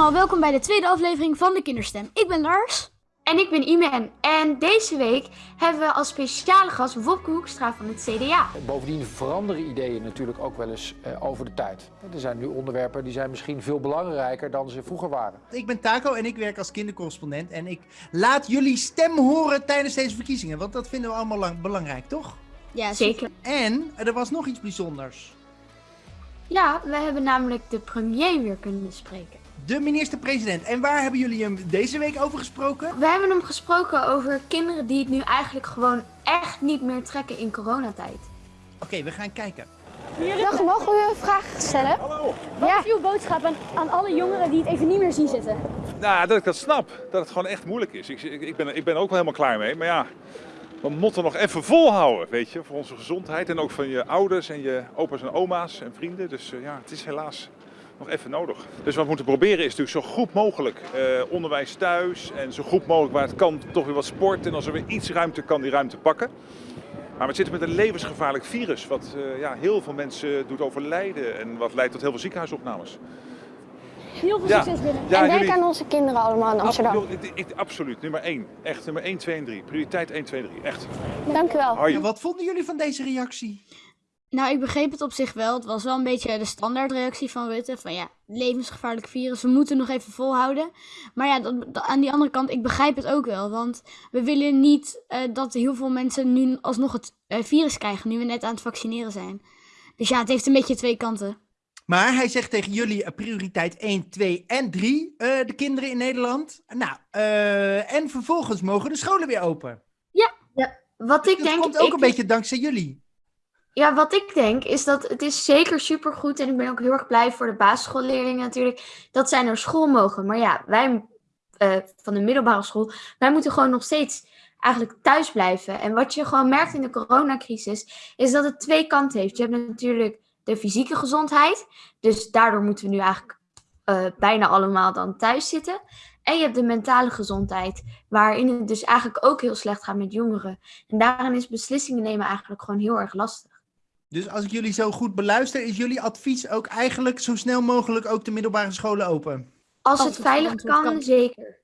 allemaal, welkom bij de tweede aflevering van de Kinderstem. Ik ben Lars. En ik ben Iman. En deze week hebben we als speciale gast Wopke Hoekstra van het CDA. Bovendien veranderen ideeën natuurlijk ook wel eens uh, over de tijd. Er zijn nu onderwerpen die zijn misschien veel belangrijker dan ze vroeger waren. Ik ben Taco en ik werk als kindercorrespondent. En ik laat jullie stem horen tijdens deze verkiezingen. Want dat vinden we allemaal lang, belangrijk, toch? Ja, zeker. En er was nog iets bijzonders. Ja, we hebben namelijk de premier weer kunnen spreken. De minister-president. En waar hebben jullie hem deze week over gesproken? We hebben hem gesproken over kinderen die het nu eigenlijk gewoon echt niet meer trekken in coronatijd. Oké, we gaan kijken. Dag, mogen we een vraag stellen? Hallo. Wat ja. is uw boodschap aan, aan alle jongeren die het even niet meer zien zitten? Nou, dat ik dat snap. Dat het gewoon echt moeilijk is. Ik, ik, ben, ik ben ook wel helemaal klaar mee. Maar ja, we moeten nog even volhouden, weet je. Voor onze gezondheid en ook van je ouders en je opa's en oma's en vrienden. Dus uh, ja, het is helaas nog even nodig. Dus wat we moeten proberen is natuurlijk zo goed mogelijk uh, onderwijs thuis. En zo goed mogelijk waar het kan toch weer wat sport. En als er weer iets ruimte kan, die ruimte pakken. Maar we zitten met een levensgevaarlijk virus wat uh, ja, heel veel mensen doet overlijden. En wat leidt tot heel veel ziekenhuisopnames. Heel veel succes binnen. Ja, en denk aan onze kinderen allemaal in Amsterdam. Absoluut, ik, absoluut, nummer 1. Echt, nummer 1, 2 en 3. Prioriteit 1, 2 en 3. Echt. Dank u wel. Ja, wat vonden jullie van deze reactie? Nou, ik begreep het op zich wel. Het was wel een beetje de standaardreactie van Rutte. Van ja, levensgevaarlijk virus, we moeten nog even volhouden. Maar ja, dat, aan die andere kant, ik begrijp het ook wel. Want we willen niet uh, dat heel veel mensen nu alsnog het uh, virus krijgen, nu we net aan het vaccineren zijn. Dus ja, het heeft een beetje twee kanten. Maar hij zegt tegen jullie uh, prioriteit 1, 2 en 3, de kinderen in Nederland. Nou, en vervolgens mogen de scholen weer open. Ja, ja. wat ik dat denk... Dat komt ook ik... een beetje dankzij jullie. Ja, wat ik denk is dat het is zeker supergoed en ik ben ook heel erg blij voor de basisschoolleerlingen natuurlijk dat zij naar school mogen. Maar ja, wij uh, van de middelbare school, wij moeten gewoon nog steeds eigenlijk thuis blijven. En wat je gewoon merkt in de coronacrisis is dat het twee kanten heeft. Je hebt natuurlijk de fysieke gezondheid, dus daardoor moeten we nu eigenlijk uh, bijna allemaal dan thuis zitten. En je hebt de mentale gezondheid, waarin het dus eigenlijk ook heel slecht gaat met jongeren. En daarin is beslissingen nemen eigenlijk gewoon heel erg lastig. Dus als ik jullie zo goed beluister, is jullie advies ook eigenlijk zo snel mogelijk ook de middelbare scholen open? Als, als het, het veilig kan, kan, zeker.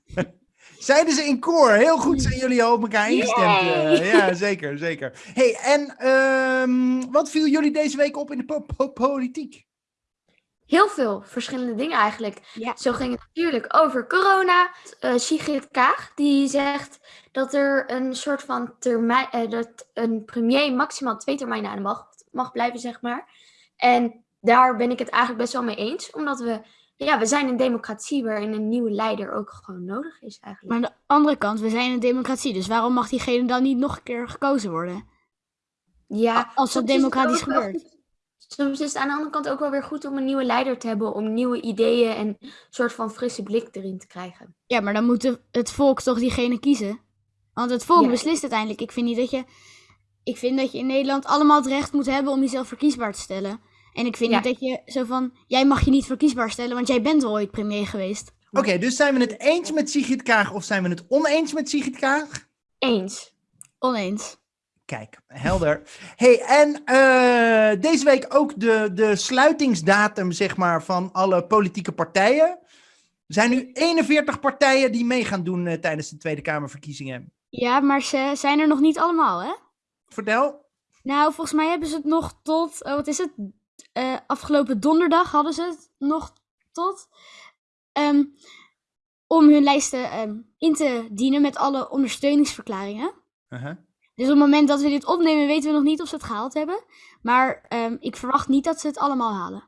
Zeiden ze in koor. Heel goed zijn jullie al op elkaar ingestemd. Uh, ja, zeker, zeker. hey, en um, wat viel jullie deze week op in de po po politiek? Heel veel verschillende dingen eigenlijk. Ja. Zo ging het natuurlijk over corona. Uh, Sigrid Kaag die zegt dat er een soort van termijn, uh, dat een premier maximaal twee termijnen aan de macht mag blijven, zeg maar. En daar ben ik het eigenlijk best wel mee eens, omdat we, ja, we zijn een democratie waarin een nieuwe leider ook gewoon nodig is eigenlijk. Maar aan de andere kant, we zijn een democratie, dus waarom mag diegene dan niet nog een keer gekozen worden? Ja, als het democratisch gebeurt soms is het aan de andere kant ook wel weer goed om een nieuwe leider te hebben. Om nieuwe ideeën en een soort van frisse blik erin te krijgen. Ja, maar dan moet het volk toch diegene kiezen. Want het volk beslist uiteindelijk. Ik vind niet dat je. Ik vind dat je in Nederland allemaal het recht moet hebben om jezelf verkiesbaar te stellen. En ik vind niet dat je zo van. Jij mag je niet verkiesbaar stellen, want jij bent ooit premier geweest. Oké, dus zijn we het eens met Sigrid Kaag of zijn we het oneens met Sigrid Kaag? Eens. Oneens. Kijk, helder. hey, en uh, deze week ook de, de sluitingsdatum, zeg maar, van alle politieke partijen. Er zijn nu 41 partijen die mee gaan doen uh, tijdens de Tweede Kamerverkiezingen. Ja, maar ze zijn er nog niet allemaal, hè? Vertel. Nou, volgens mij hebben ze het nog tot, uh, wat is het? afgelopen donderdag hadden ze het nog tot. Um, om hun lijsten um, in te dienen met alle ondersteuningsverklaringen. -huh. Dus op het moment dat we dit opnemen, weten we nog niet of ze het gehaald hebben. Maar um, ik verwacht niet dat ze het allemaal halen.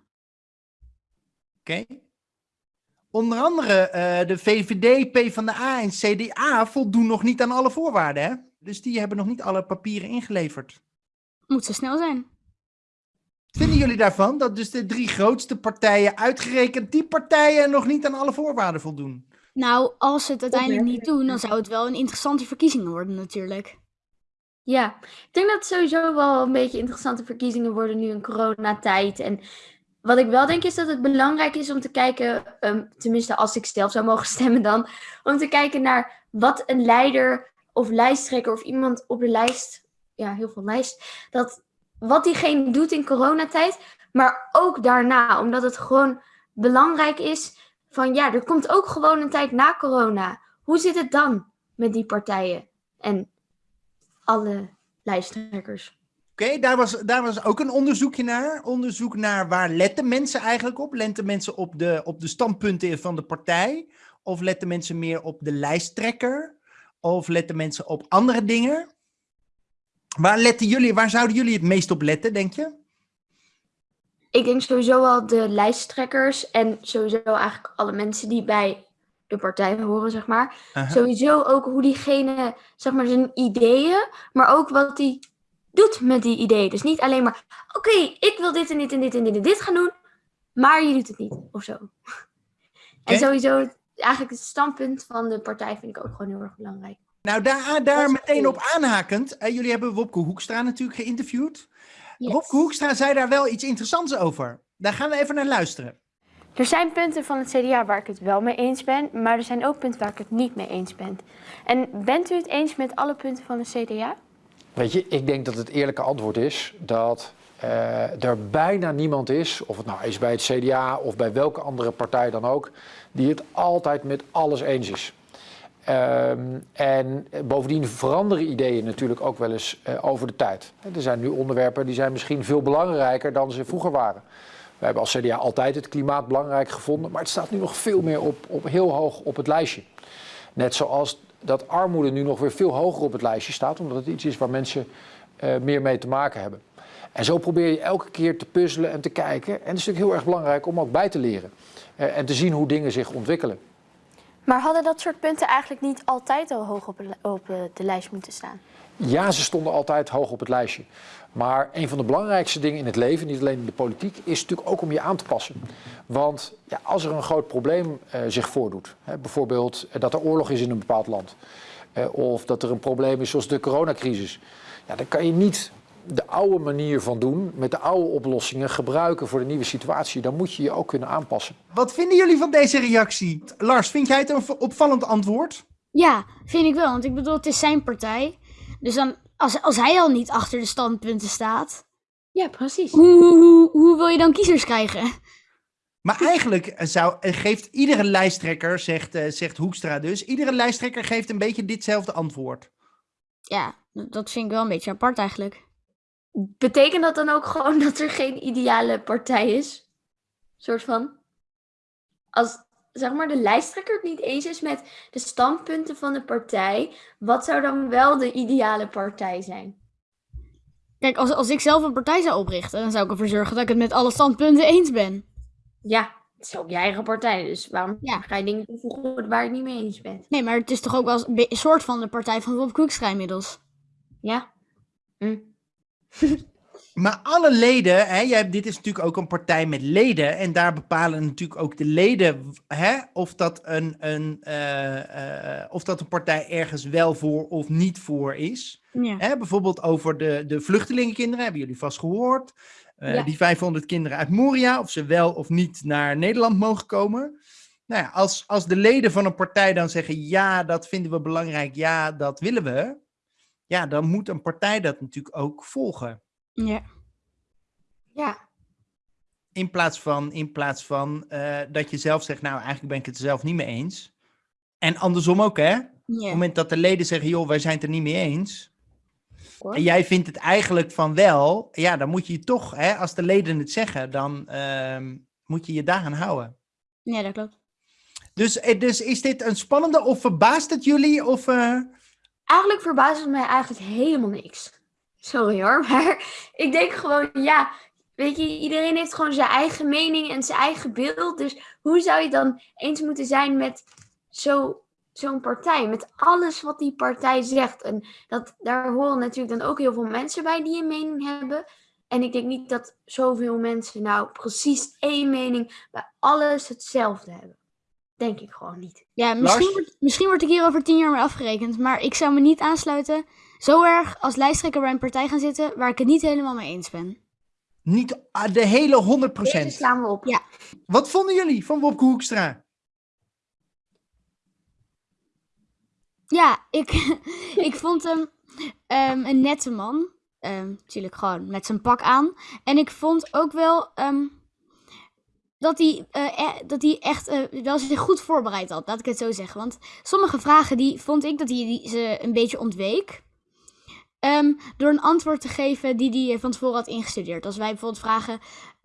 Oké. Okay. Onder andere uh, de VVD, PvdA en CDA voldoen nog niet aan alle voorwaarden, hè? Dus die hebben nog niet alle papieren ingeleverd. Moet zo snel zijn. Wat vinden jullie daarvan? Dat dus de drie grootste partijen, uitgerekend die partijen, nog niet aan alle voorwaarden voldoen? Nou, als ze het uiteindelijk niet doen, dan zou het wel een interessante verkiezing worden natuurlijk. Ja, ik denk dat het sowieso wel een beetje interessante verkiezingen worden nu in coronatijd. En wat ik wel denk is dat het belangrijk is om te kijken, um, tenminste als ik zelf zou mogen stemmen dan, om te kijken naar wat een leider of lijsttrekker of iemand op de lijst, ja heel veel lijst, dat wat diegene doet in coronatijd, maar ook daarna, omdat het gewoon belangrijk is van ja, er komt ook gewoon een tijd na corona. Hoe zit het dan met die partijen en alle lijsttrekkers? Oké, daar, was, daar was ook een onderzoekje naar. Onderzoek naar waar letten mensen eigenlijk op? Letten mensen op de, op de standpunten van de partij? Of letten mensen meer op de lijsttrekker? Of letten mensen op andere dingen? Waar, letten jullie, waar zouden jullie het meest op letten, denk je? Ik denk sowieso wel de lijsttrekkers en sowieso eigenlijk alle mensen die bij de partij horen, zeg maar. Aha. Sowieso ook hoe diegene, zeg maar, zijn ideeën, maar ook wat hij doet met die ideeën. Dus niet alleen maar, oké, ik wil dit en dit en dit en dit en dit gaan doen, maar je doet het niet, of zo. En sowieso, eigenlijk het standpunt van de partij vind ik ook gewoon heel erg belangrijk. Nou, daar, daar meteen cool. op aanhakend. eh, jullie hebben Wopke Hoekstra natuurlijk geïnterviewd. Yes. Wopke Hoekstra zei daar wel iets interessants over. Daar gaan we even naar luisteren. Er zijn punten van het CDA waar ik het wel mee eens ben, maar er zijn ook punten waar ik het niet mee eens ben. En bent u het eens met alle punten van het CDA? Weet je, ik denk dat het eerlijke antwoord is dat eh, er bijna niemand is, of het nou is bij het CDA of bij welke andere partij dan ook, die het altijd met alles eens is. Ehm, en bovendien veranderen ideeën natuurlijk ook wel eens eh, over de tijd. Er zijn nu onderwerpen die zijn misschien veel belangrijker dan ze vroeger waren. We hebben als CDA altijd het klimaat belangrijk gevonden, maar het staat nu nog veel meer op, op heel hoog op het lijstje. Net zoals dat armoede nu nog weer veel hoger op het lijstje staat, omdat het iets is waar mensen eh, meer mee te maken hebben. En zo probeer je elke keer te puzzelen en te kijken. En het is natuurlijk heel erg belangrijk om ook bij te leren eh, en te zien hoe dingen zich ontwikkelen. Maar hadden dat soort punten eigenlijk niet altijd al hoog op, eh, de lijst moeten staan? Ja, ze stonden altijd hoog op het lijstje. Maar een van de belangrijkste dingen in het leven, niet alleen in de politiek, is natuurlijk ook om je aan te passen. Want ja, als er een groot probleem eh, zich voordoet, hè, bijvoorbeeld eh, dat er oorlog is in een bepaald land, eh, of dat er een probleem is zoals de coronacrisis, ja, dan kan je niet de oude manier van doen, met de oude oplossingen gebruiken voor de nieuwe situatie. Dan moet je je ook kunnen aanpassen. Wat vinden jullie van deze reactie? Lars, vind jij het een opvallend antwoord? Ja, vind ik wel. Want ik bedoel, het is zijn partij. Dus dan, als, als hij al niet achter de standpunten staat, Ja, precies. hoe, hoe, hoe, hoe wil je dan kiezers krijgen? Maar eigenlijk eh, zou, eh, geeft iedere lijsttrekker, zegt, eh, zegt Hoekstra dus, iedere lijsttrekker geeft een beetje ditzelfde antwoord. Ja, dat dat vind ik wel een beetje apart eigenlijk. Betekent dat dan ook gewoon dat er geen ideale partij is? Soort van. Als zeg maar de lijsttrekker het niet eens is met de standpunten van de partij, wat zou dan wel de ideale partij zijn? Kijk, als, als ik zelf een partij zou oprichten, dan zou ik ervoor zorgen dat ik het met alle standpunten eens ben. Ja, het is ook je eigen partij, dus waarom Ja. ga je dingen toevoegen waar je het niet mee eens bent? Nee, maar het is toch ook wel een soort van de partij van Rob Koekstra inmiddels. Ja. Hm. Maar alle leden, hè, jij, dit is natuurlijk ook een partij met leden. En daar bepalen natuurlijk ook de leden hè, of, dat een, een, eh, eh, of dat een partij ergens wel voor of niet voor is. Ja. Hè, bijvoorbeeld over de, de vluchtelingenkinderen, hebben jullie vast gehoord. Eh, Ja. Die 500 kinderen uit Moria, of ze wel of niet naar Nederland mogen komen. Nou ja, als, als de leden van een partij dan zeggen, ja, dat vinden we belangrijk, ja, dat willen we. Ja, dan moet een partij dat natuurlijk ook volgen. Ja. Ja. In plaats van, in plaats van eh, dat je zelf zegt, nou eigenlijk ben ik het er zelf niet mee eens. En andersom ook, hè? Op het moment dat de leden zeggen, joh, wij zijn het er niet mee eens. En jij vindt het eigenlijk van wel, ja, dan moet je je toch, hè, als de leden het zeggen, dan ehm, moet je je daaraan houden. ja, dat klopt. Dus, eh, dus is dit een spannende, of verbaast het jullie? Of, eh, Eigenlijk verbaast het mij eigenlijk helemaal niks. Sorry hoor, maar ik denk gewoon, ja, weet je, iedereen heeft gewoon zijn eigen mening en zijn eigen beeld. Dus hoe zou je dan eens moeten zijn met zo, zo'n partij? Met alles wat die partij zegt. En dat, daar horen natuurlijk dan ook heel veel mensen bij die een mening hebben. En ik denk niet dat zoveel mensen nou precies één mening bij alles hetzelfde hebben. Denk ik gewoon niet. Ja, misschien, Lars? misschien word ik hier over tien jaar mee afgerekend, maar ik zou me niet aansluiten zo erg als lijsttrekker bij een partij gaan zitten waar ik het niet helemaal mee eens ben. niet de hele 100%? Deze slaan we op. Ja. Wat vonden jullie van Wopke Hoekstra? Ja, ik, ik vond hem ehm, een nette man. Ehm, natuurlijk gewoon met zijn pak aan. En ik vond ook wel. ehm, dat hij, eh, eh, dat hij echt eh, wel zich goed voorbereid had, laat ik het zo zeggen. Want sommige vragen die vond ik dat hij die, ze een beetje ontweek. Ehm, door een antwoord te geven die hij van tevoren had ingestudeerd. Als wij bijvoorbeeld vragen,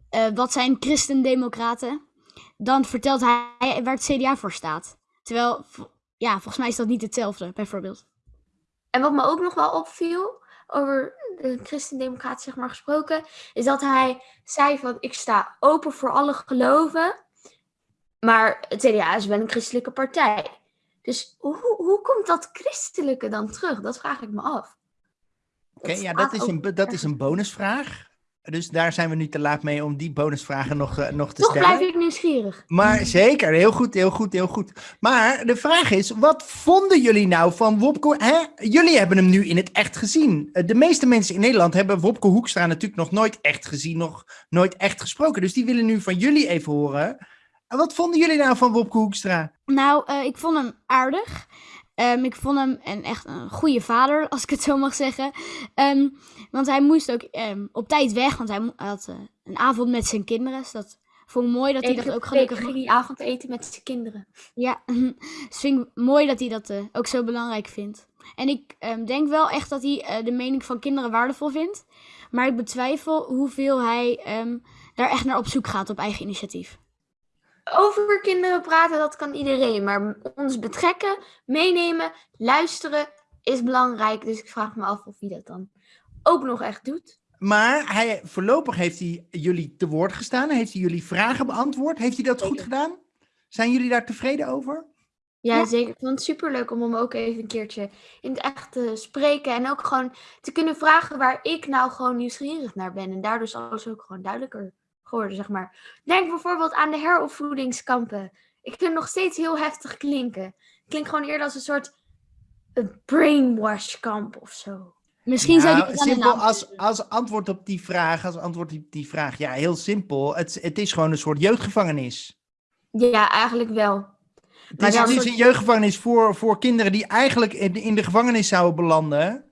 eh, wat zijn christendemocraten? Dan vertelt hij waar het CDA voor staat. Terwijl, ja, volgens mij is dat niet hetzelfde, bijvoorbeeld. En wat me ook nog wel opviel, over de christendemocraat zeg maar gesproken, is dat hij zei van ik sta open voor alle geloven, maar het CDA is wel een christelijke partij. Dus hoe, hoe komt dat christelijke dan terug? Dat vraag ik me af. Oké, ja, dat is, een, dat is een bonusvraag. Dus daar zijn we nu te laat mee om die bonusvragen nog, eh, nog te Toch stellen. blijf ik nieuwsgierig. Maar zeker, heel goed, heel goed, heel goed. Maar de vraag is, wat vonden jullie nou van Wopke? Hè? Jullie hebben hem nu in het echt gezien. Eh, De meeste mensen in Nederland hebben Wopke Hoekstra natuurlijk nog nooit echt gezien, nog nooit echt gesproken. Dus die willen nu van jullie even horen. En Wat vonden jullie nou van Wopke Hoekstra? Nou, eh, ik vond hem aardig. Ehm, ik vond hem een, echt een goede vader, als ik het zo mag zeggen. Ehm, want hij moest ook ehm, op tijd weg, want hij had eh, een avond met zijn kinderen. Dus dat vond ik mooi dat hij dat ook gelukkig ging mag. hij avondeten met zijn kinderen. Ja, dus vind ik mooi dat hij dat eh, ook zo belangrijk vindt. En ik denk wel echt dat hij eh, de mening van kinderen waardevol vindt. Maar ik betwijfel hoeveel hij daar echt naar op zoek gaat op eigen initiatief. Over kinderen praten, dat kan iedereen. Maar ons betrekken, meenemen, luisteren is belangrijk. Dus ik vraag me af of hij dat dan ook nog echt doet. Maar hij, voorlopig heeft hij jullie te woord gestaan. Heeft hij jullie vragen beantwoord? Heeft hij dat goed gedaan? Zijn jullie daar tevreden over? Ja, Ja. zeker. Ik vond het superleuk om hem ook even een keertje in het echt te spreken. En ook gewoon te kunnen vragen waar ik nou gewoon nieuwsgierig naar ben. En daardoor is alles ook gewoon duidelijker geworden, zeg maar. Denk bijvoorbeeld aan de heropvoedingskampen. Ik vind het nog steeds heel heftig klinken. Klinkt gewoon eerder als een soort een brainwash-kamp of zo. Misschien zou Nou, aan de simpel als, als antwoord op die vraag, als antwoord op die vraag, ja, heel simpel. Het, het is gewoon een soort jeugdgevangenis. Ja, eigenlijk wel. Het Maar is, het is soort- een jeugdgevangenis voor, voor kinderen die eigenlijk in, in de gevangenis zouden belanden.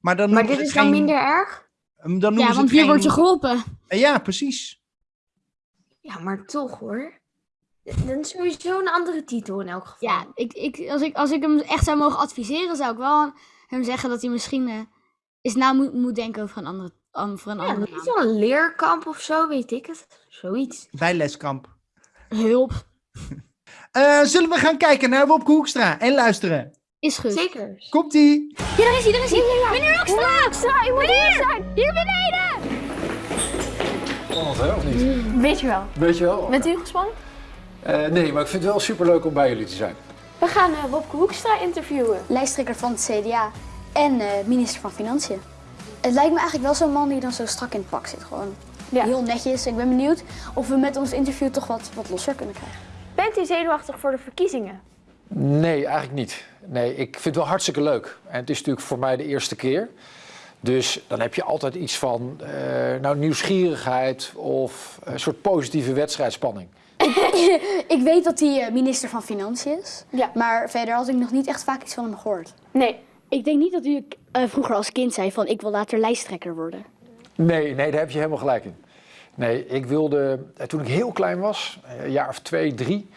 Maar dan Maar dit is het dan geen- minder erg? Dan noemen Ja, ze want het hier geen- word je geholpen. Ja, precies. Ja, maar toch hoor. Dan is sowieso een andere titel in elk geval. Ja, ik, ik, als, ik, als ik hem echt zou mogen adviseren, zou ik wel hem zeggen dat hij misschien eh, eens na moet, moet denken over een andere, over een Ja, andere is naam. wel een leerkamp of zo, weet ik het. Zoiets. Bijleskamp. Hulp. Eh, zullen we gaan kijken naar Wopke Hoekstra en luisteren? Is goed. Zeker. Komt-ie! Ja, daar is hij, daar is hij. Meneer Hoekstra! Hoekstra, je moet hier zijn. Hier beneden. Spannend hè, of niet? Weet je wel. Weet je wel? Bent u gespannen? Eh, nee, maar ik vind het wel superleuk om bij jullie te zijn. We gaan eh, Wopke Hoekstra interviewen. lijsttrekker van het CDA en eh, minister van Financiën. Het lijkt me eigenlijk wel zo'n man die dan zo strak in het pak zit. Gewoon Ja. heel netjes. Ik ben benieuwd of we met ons interview toch wat, wat losser kunnen krijgen. Bent u zenuwachtig voor de verkiezingen? Nee, eigenlijk niet. Nee, ik vind het wel hartstikke leuk. En het is natuurlijk voor mij de eerste keer. Dus dan heb je altijd iets van eh, nou, nieuwsgierigheid of een soort positieve wedstrijdspanning. Ik weet dat hij eh, minister van Financiën is. Ja. Maar verder had ik nog niet echt vaak iets van hem gehoord. Nee. Ik denk niet dat u eh, vroeger als kind zei van ik wil later lijsttrekker worden. Nee, nee, daar heb je helemaal gelijk in. Nee, ik wilde, toen ik heel klein was, een jaar of twee, drie,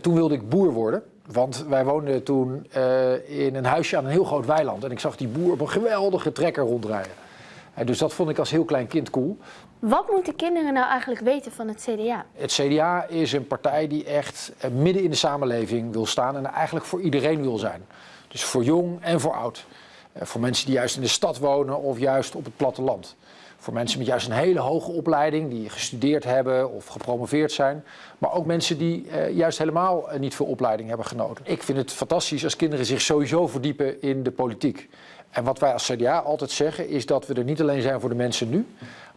toen wilde ik boer worden. Want wij woonden toen eh, in een huisje aan een heel groot weiland. En ik zag die boer op een geweldige trekker rondrijden. En dus dat vond ik als heel klein kind cool. Wat moeten kinderen nou eigenlijk weten van het CDA? Het CDA is een partij die echt eh, midden in de samenleving wil staan en eigenlijk voor iedereen wil zijn. Dus voor jong en voor oud. Eh, Voor mensen die juist in de stad wonen of juist op het platteland. Voor mensen met juist een hele hoge opleiding, die gestudeerd hebben of gepromoveerd zijn. Maar ook mensen die eh, juist helemaal eh, niet veel opleiding hebben genoten. Ik vind het fantastisch als kinderen zich sowieso verdiepen in de politiek. En wat wij als CDA altijd zeggen is dat we er niet alleen zijn voor de mensen nu,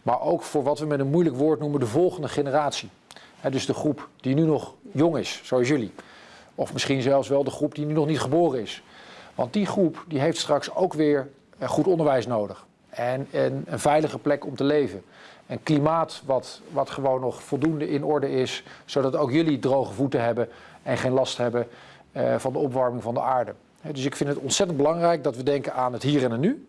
maar ook voor wat we met een moeilijk woord noemen de volgende generatie. Dus de groep die nu nog jong is, zoals jullie. Of misschien zelfs wel de groep die nu nog niet geboren is. Want die groep die heeft straks ook weer eh, goed onderwijs nodig. En, en een veilige plek om te leven. Een klimaat wat, wat gewoon nog voldoende in orde is. Zodat ook jullie droge voeten hebben en geen last hebben eh, van de opwarming van de aarde. Dus ik vind het ontzettend belangrijk dat we denken aan het hier en het nu.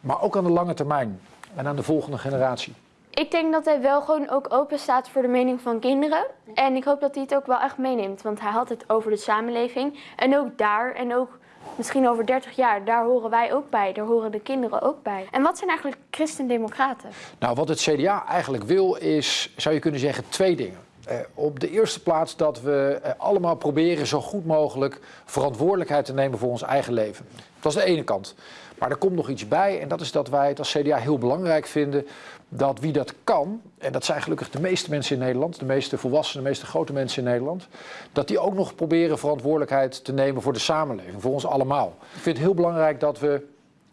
Maar ook aan de lange termijn en aan de volgende generatie. Ik denk dat hij wel gewoon ook open staat voor de mening van kinderen. En ik hoop dat hij het ook wel echt meeneemt. Want hij had het over de samenleving. En ook daar, en ook misschien over 30 jaar, daar horen wij ook bij. Daar horen de kinderen ook bij. En wat zijn eigenlijk christendemocraten? Nou, wat het CDA eigenlijk wil is, zou je kunnen zeggen, twee dingen. Eh, op de eerste plaats dat we eh, allemaal proberen zo goed mogelijk verantwoordelijkheid te nemen voor ons eigen leven. Dat is de ene kant. Maar er komt nog iets bij en dat is dat wij het als CDA heel belangrijk vinden dat wie dat kan, en dat zijn gelukkig de meeste mensen in Nederland, de meeste volwassenen, de meeste grote mensen in Nederland, dat die ook nog proberen verantwoordelijkheid te nemen voor de samenleving, voor ons allemaal. Ik vind het heel belangrijk dat we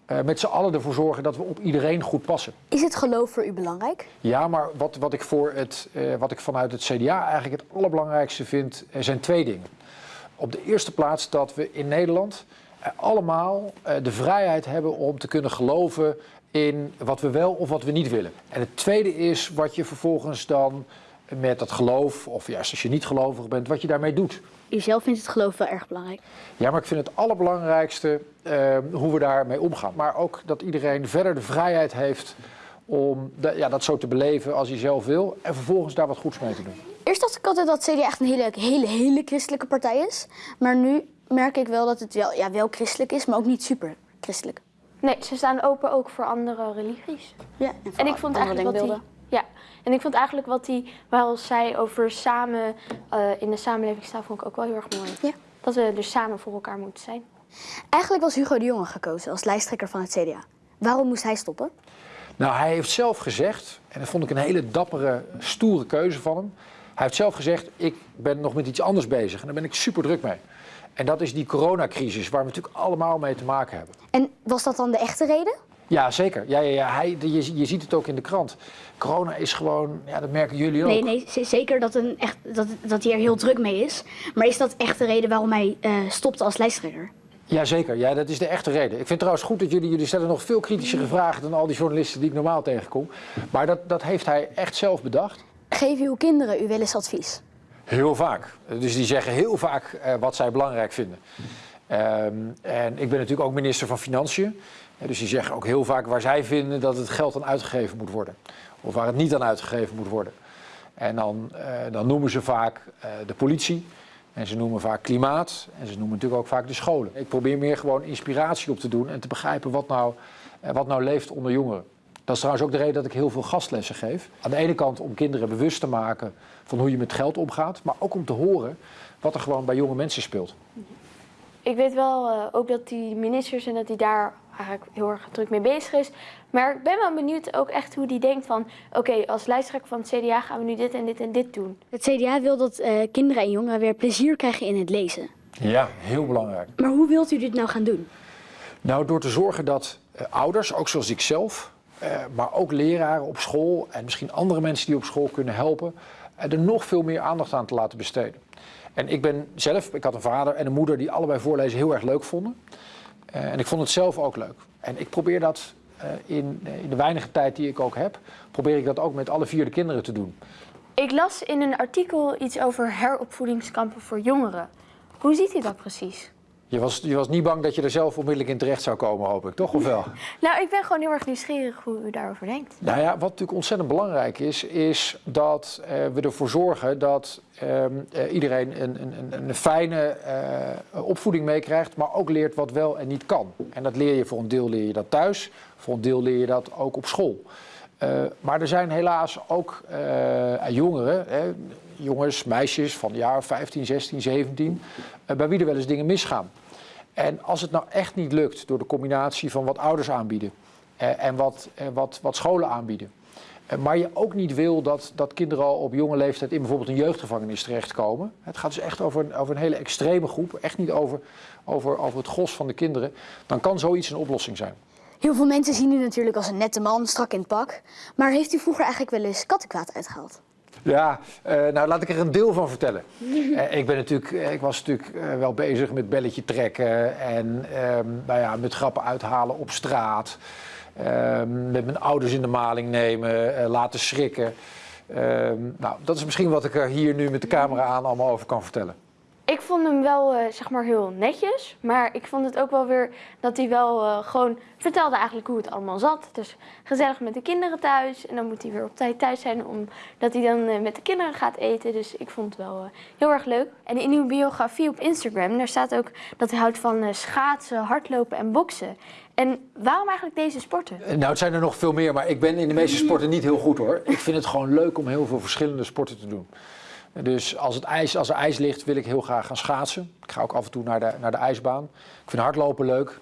uh, met z'n allen ervoor zorgen dat we op iedereen goed passen. Is het geloof voor u belangrijk? Ja, maar wat, wat, ik, voor het, uh, wat ik vanuit het CDA eigenlijk het allerbelangrijkste vind, er zijn twee dingen. Op de eerste plaats dat we in Nederland allemaal de vrijheid hebben om te kunnen geloven in wat we wel of wat we niet willen. En het tweede is wat je vervolgens dan met dat geloof, of juist als je niet gelovig bent, wat je daarmee doet. U zelf vindt het geloof wel erg belangrijk? Ja, maar ik vind het allerbelangrijkste uh, hoe we daarmee omgaan. Maar ook dat iedereen verder de vrijheid heeft om de, ja, dat zo te beleven als hij zelf wil. En vervolgens daar wat goeds mee te doen. Eerst dacht ik altijd dat CDA echt een hele, hele, hele christelijke partij is. Maar nu merk ik wel dat het wel, ja, wel christelijk is, maar ook niet super christelijk. Nee, ze staan open ook voor andere religies. Ja, en, en ik vond eigenlijk wat die, ja, en ik vond eigenlijk wat hij wel zei over samen uh, in de samenleving staan, vond ik ook wel heel erg mooi. Ja. Dat we dus samen voor elkaar moeten zijn. Eigenlijk was Hugo de Jonge gekozen als lijsttrekker van het CDA. Waarom moest hij stoppen? Nou, hij heeft zelf gezegd, en dat vond ik een hele dappere, stoere keuze van hem. Hij heeft zelf gezegd, ik ben nog met iets anders bezig en daar ben ik super druk mee. En dat is die coronacrisis, waar we natuurlijk allemaal mee te maken hebben. En was dat dan de echte reden? Ja, zeker. Ja, ja, ja. Hij, je, je ziet het ook in de krant. Corona is gewoon, ja, dat merken jullie ook. Nee, nee zeker dat, een echt, dat, dat hij er heel druk mee is. Maar is dat echt de reden waarom hij uh, stopte als lijsttrekker? Jazeker, ja, dat is de echte reden. Ik vind trouwens goed dat jullie, jullie stellen nog veel kritischere vragen dan al die journalisten die ik normaal tegenkom. Maar dat, dat heeft hij echt zelf bedacht. Geef uw kinderen u wel eens advies? Heel vaak. Dus die zeggen heel vaak uh, wat zij belangrijk vinden. Um, en ik ben natuurlijk ook minister van Financiën. Dus die zeggen ook heel vaak waar zij vinden dat het geld aan uitgegeven moet worden. Of waar het niet aan uitgegeven moet worden. En dan, uh, dan noemen ze vaak uh, de politie. En ze noemen vaak klimaat. En ze noemen natuurlijk ook vaak de scholen. Ik probeer meer gewoon inspiratie op te doen en te begrijpen wat nou, wat nou leeft onder jongeren. Dat is trouwens ook de reden dat ik heel veel gastlessen geef. Aan de ene kant om kinderen bewust te maken van hoe je met geld omgaat. Maar ook om te horen wat er gewoon bij jonge mensen speelt. Ik weet wel uh, ook dat die ministers en dat die daar eigenlijk heel erg druk mee bezig is. Maar ik ben wel benieuwd ook echt hoe die denkt van... oké, okay, als lijsttrekker van het CDA gaan we nu dit en dit en dit doen. Het CDA wil dat uh, kinderen en jongeren weer plezier krijgen in het lezen. Ja, heel belangrijk. Maar hoe wilt u dit nou gaan doen? Nou, door te zorgen dat uh, ouders, ook zoals ik zelf... Uh, maar ook leraren op school en misschien andere mensen die op school kunnen helpen... er nog veel meer aandacht aan te laten besteden. En ik ben zelf, ik had een vader en een moeder die allebei voorlezen heel erg leuk vonden. Uh, en ik vond het zelf ook leuk. En ik probeer dat in, in, de weinige tijd die ik ook heb, probeer ik dat ook met alle vier de kinderen te doen. Ik las in een artikel iets over heropvoedingskampen voor jongeren. Hoe ziet u dat precies? Je was, je was niet bang dat je er zelf onmiddellijk in terecht zou komen, hoop ik, toch? Of wel? nou, ik ben gewoon heel erg nieuwsgierig hoe u daarover denkt. Nou ja, wat natuurlijk ontzettend belangrijk is, is dat uh, we ervoor zorgen dat uh, uh, iedereen een, een, een fijne uh, opvoeding meekrijgt, maar ook leert wat wel en niet kan. En dat leer je voor een deel leer je dat thuis, voor een deel leer je dat ook op school. Maar er zijn helaas ook jongeren, jongens, meisjes van jaar 15, 16, 17, uh, bij wie er wel eens dingen misgaan. En als het nou echt niet lukt door de combinatie van wat ouders aanbieden en wat, wat, wat scholen aanbieden, maar je ook niet wil dat, dat kinderen al op jonge leeftijd in bijvoorbeeld een jeugdgevangenis terechtkomen. Het gaat dus echt over een, over een hele extreme groep, echt niet over, over, over het gros van de kinderen. Dan kan zoiets een oplossing zijn. Heel veel mensen zien u natuurlijk als een nette man, strak in het pak. Maar heeft u vroeger eigenlijk wel eens kattenkwaad uitgehaald? Ja, uh, nou laat ik er een deel van vertellen. uh, ik, ben natuurlijk, ik was natuurlijk wel bezig met belletje trekken en nou ja, met grappen uithalen op straat. Ehm, met mijn ouders in de maling nemen, laten schrikken. Ehm, nou, dat is misschien wat ik er hier nu met de camera aan allemaal over kan vertellen. Ik vond hem wel eh, zeg maar heel netjes, maar ik vond het ook wel weer dat hij wel eh, gewoon vertelde eigenlijk hoe het allemaal zat. Dus gezellig met de kinderen thuis en dan moet hij weer op tijd thuis zijn omdat hij dan eh, met de kinderen gaat eten. Dus ik vond het wel heel erg leuk. En in uw biografie op Instagram, daar staat ook dat hij houdt van schaatsen, hardlopen en boksen. En waarom eigenlijk deze sporten? Nou, het zijn er nog veel meer, maar ik ben in de meeste sporten niet heel goed hoor. Ik vind het gewoon leuk om heel veel verschillende sporten te doen. Dus als, het ijs, als er ijs ligt, wil ik heel graag gaan schaatsen. Ik ga ook af en toe naar de, naar de ijsbaan. Ik vind hardlopen leuk.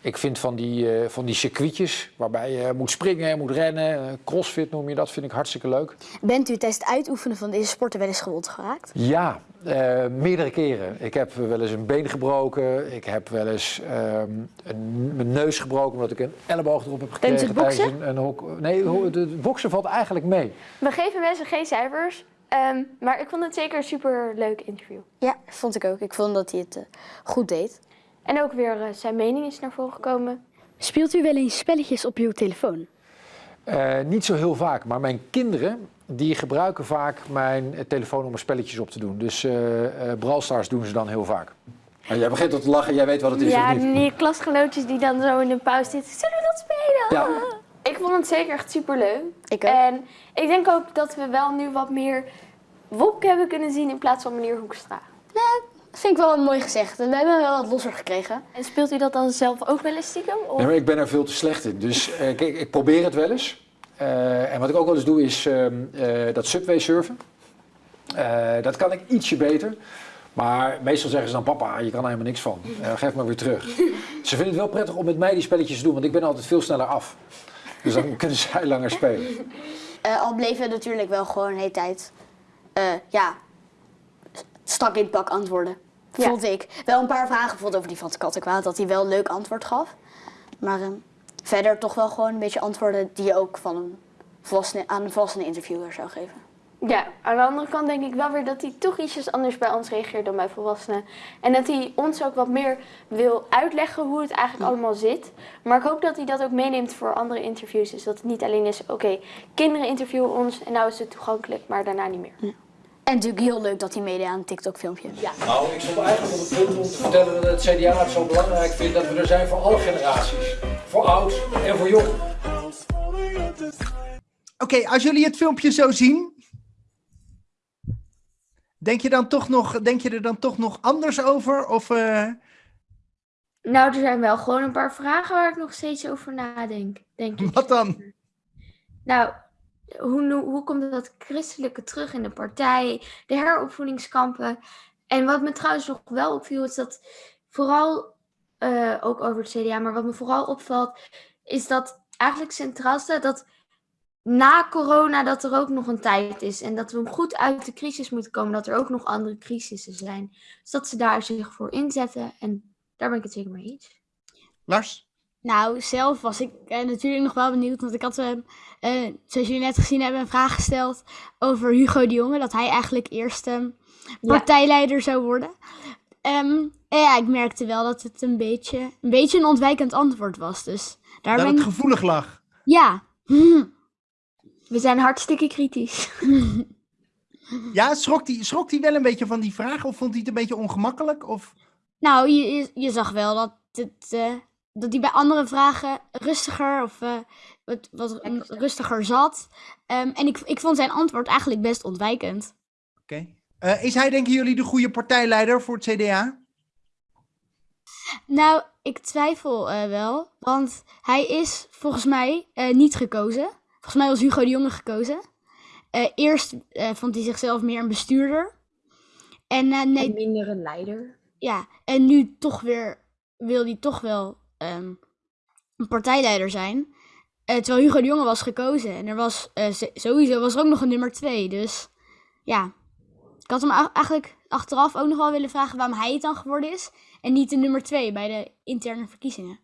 Ik vind van die, eh, van die circuitjes waarbij je moet springen, moet rennen, eh, crossfit noem je dat, vind ik hartstikke leuk. Bent u tijdens het uitoefenen van deze sporten wel eens gewond geraakt? Ja, eh, meerdere keren. Ik heb wel eens een been gebroken. Ik heb wel eens ehm, een, mijn neus gebroken omdat ik een elleboog erop heb gekregen. Tijdens het boksen? een, een hok. Nee, het boksen valt eigenlijk mee. We geven mensen geen cijfers, ehm, maar ik vond het zeker een super leuk interview. Ja, vond ik ook. Ik vond dat hij het eh, goed deed. En ook weer eh, zijn mening is naar voren gekomen. Speelt u wel eens spelletjes op uw telefoon? Eh, niet zo heel vaak, maar mijn kinderen die gebruiken vaak mijn telefoon om er spelletjes op te doen. Dus eh eh Brawl Stars doen ze dan heel vaak. Maar jij begint al te lachen, jij weet wat het is Ja, of niet? die klasgenootjes die dan zo in de pauze zitten. Zullen we dat spelen? Ja. Ik vond het zeker echt super leuk. Ik ook. En ik denk ook dat we wel nu wat meer Wopke hebben kunnen zien in plaats van meneer Hoekstra. Dat vind ik wel mooi gezegd. We hebben wel wat losser gekregen. En speelt u dat dan zelf ook wel eens stiekem? Of? Nee, maar ik ben er veel te slecht in. Dus eh, kijk, ik probeer het wel eens. Eh, en wat ik ook wel eens doe is ehm, eh, dat subway surfen. Eh, dat kan ik ietsje beter. Maar meestal zeggen ze dan, papa, je kan er helemaal niks van. Geef maar weer terug. Ze vinden het wel prettig om met mij die spelletjes te doen, want ik ben altijd veel sneller af. Dus dan kunnen zij langer spelen. Eh, al bleven we natuurlijk wel gewoon de hele tijd, eh, ja, stak in het pak antwoorden. Ja. Vond ik. Wel een paar vragen bijvoorbeeld over die van het kattenkwaad, dat hij wel een leuk antwoord gaf. Maar eh, verder toch wel gewoon een beetje antwoorden die je ook van een volwassene, aan een volwassene interviewer zou geven. Ja, aan de andere kant denk ik wel weer dat hij toch ietsjes anders bij ons reageert dan bij volwassenen. En dat hij ons ook wat meer wil uitleggen hoe het eigenlijk allemaal zit. Maar ik hoop dat hij dat ook meeneemt voor andere interviews. Dus dat het niet alleen is, oké, kinderen interviewen ons en nou is het toegankelijk, maar daarna niet meer. En natuurlijk heel leuk dat hij meedeed aan een TikTok-filmpje. Ja. Nou, ik stond eigenlijk op het punt om te vertellen dat het CDA het zo belangrijk vindt dat we er zijn voor alle generaties. Voor oud en voor jong. Oké, als jullie het filmpje zo zien, denk je, dan toch nog, denk je er dan toch nog anders over? Of, eh, Nou, er zijn wel gewoon een paar vragen waar ik nog steeds over nadenk, denk ik. wat dan? Nou, hoe, hoe komt dat christelijke terug in de partij, de heropvoedingskampen? En wat me trouwens nog wel opviel, is dat vooral, eh, ook over het CDA, maar wat me vooral opvalt, is dat eigenlijk centraal staat dat na corona dat er ook nog een tijd is. En dat we goed uit de crisis moeten komen, dat er ook nog andere crisissen zijn. Dus dat ze daar zich voor inzetten. En daar ben ik het zeker mee eens. Lars? Nou, zelf was ik eh, natuurlijk nog wel benieuwd, want ik had, eh, eh, zoals jullie net gezien hebben, een vraag gesteld over Hugo de Jonge, dat hij eigenlijk eerst ehm, partijleider zou worden. Ehm, en ja, ik merkte wel dat het een beetje een, beetje een ontwijkend antwoord was, dus daar Dat ben het ik... gevoelig lag. Ja, We zijn hartstikke kritisch. Ja, schrok hij schrok die wel een beetje van die vraag? Of vond hij het een beetje ongemakkelijk? Of... nou, je, je, je zag wel dat het... eh, dat hij bij andere vragen rustiger of eh, wat, wat rustiger zat. Ehm, en ik, ik vond zijn antwoord eigenlijk best ontwijkend. Oké. Eh, is hij, denken jullie, de goede partijleider voor het CDA? Nou, ik twijfel eh, wel. Want hij is volgens mij eh, niet gekozen. Volgens mij was Hugo de Jonge gekozen. Eh, eerst eh, vond hij zichzelf meer een bestuurder. En eh, nee, En minder een leider. ja, en nu toch weer wil hij toch wel ehm, een partijleider zijn. Terwijl Hugo de Jonge was gekozen. En er was sowieso was er ook nog een nummer twee. Dus ja, ik had hem eigenlijk achteraf ook nog wel willen vragen waarom hij het dan geworden is. En niet de nummer twee bij de interne verkiezingen.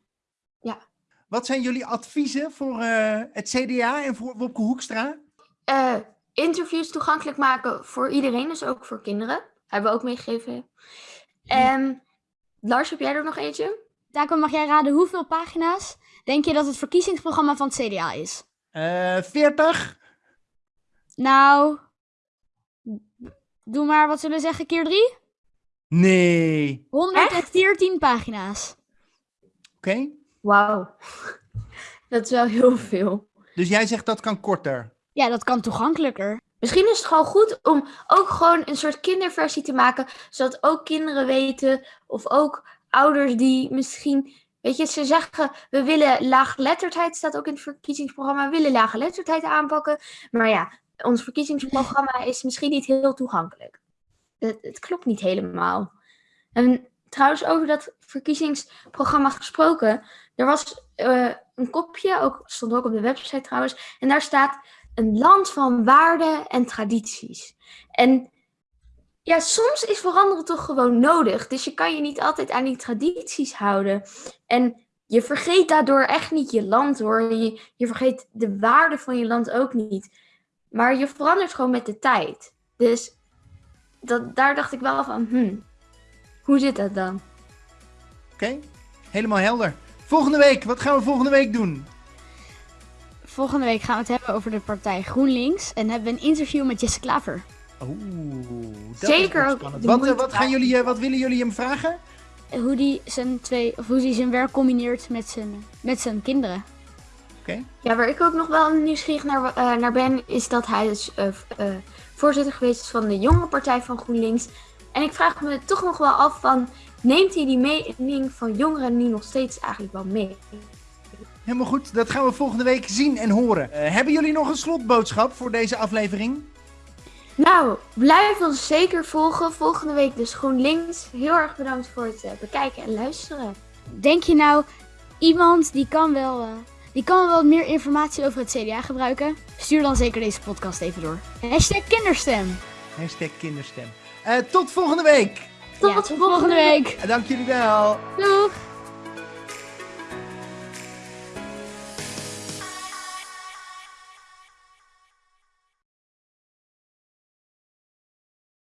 Wat zijn jullie adviezen voor eh, het CDA en voor Wopke Hoekstra? Eh, interviews toegankelijk maken voor iedereen, dus ook voor kinderen. Hebben we ook meegegeven. En Lars, heb jij er nog eentje? Taco, mag jij raden hoeveel pagina's denk je dat het verkiezingsprogramma van het CDA is? Eh 40? Nou, doe maar, wat zullen we zeggen, keer drie? Nee. 114 pagina's. Oké. Wauw. Dat is wel heel veel. Dus jij zegt dat kan korter. Ja, dat kan toegankelijker. Misschien is het gewoon goed om ook gewoon een soort kinderversie te maken, zodat ook kinderen weten, of ook ouders die misschien, weet je, ze zeggen, we willen laaggeletterdheid, staat ook in het verkiezingsprogramma, we willen laaggeletterdheid aanpakken. Maar ja, ons verkiezingsprogramma is misschien niet heel toegankelijk. Het, het klopt niet helemaal. En trouwens, over dat verkiezingsprogramma gesproken, er was eh, een kopje, ook, stond ook op de website trouwens, en daar staat een land van waarden en tradities. En ja, soms is veranderen toch gewoon nodig. Dus je kan je niet altijd aan die tradities houden. En je vergeet daardoor echt niet je land hoor. Je, je vergeet de waarde van je land ook niet. Maar je verandert gewoon met de tijd. Dus dat, daar dacht ik wel van, hmm, hoe zit dat dan? Oké. Helemaal helder. Volgende week, wat gaan we volgende week doen? Volgende week gaan we het hebben over de partij GroenLinks. En hebben we een interview met Jesse Klaver. Oeh, dat Zeker is spannend. Wat, eh, wat, gaan jullie, eh, wat willen jullie hem vragen? Hoe die zijn, twee, of hoe die zijn werk combineert met zijn, met zijn kinderen. Oké. Ja, waar ik ook nog wel nieuwsgierig naar, eh, naar ben, is dat hij dus voorzitter geweest is van de jonge partij van GroenLinks. En ik vraag me toch nog wel af van, neemt hij die mening van jongeren nu nog steeds eigenlijk wel mee? Helemaal goed, dat gaan we volgende week zien en horen. Eh, hebben jullie nog een slotboodschap voor deze aflevering? Nou, blijf ons zeker volgen. Volgende week dus GroenLinks. Heel erg bedankt voor het eh, bekijken en luisteren. Denk je nou, iemand die kan wel, eh, die kan wel wat meer informatie over het CDA gebruiken? Stuur dan zeker deze podcast even door. Hashtag kinderstem. Hashtag kinderstem. Eh, tot volgende week. Tot, Ja, tot volgende week. Dank jullie wel. Doeg!